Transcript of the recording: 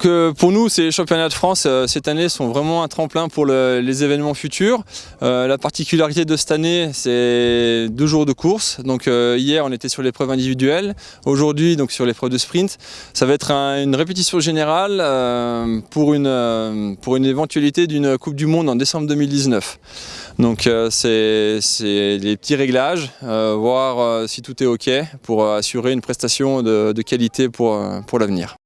Que pour nous, ces championnats de France euh, cette année sont vraiment un tremplin pour le, les événements futurs. Euh, la particularité de cette année, c'est deux jours de course. Donc euh, hier, on était sur l'épreuve individuelle. Aujourd'hui, donc sur l'épreuve de sprint. Ça va être un, une répétition générale euh, pour, une, euh, pour une éventualité d'une Coupe du Monde en décembre 2019. Donc euh, c'est les petits réglages, euh, voir si tout est OK pour assurer une prestation de, de qualité pour, pour l'avenir.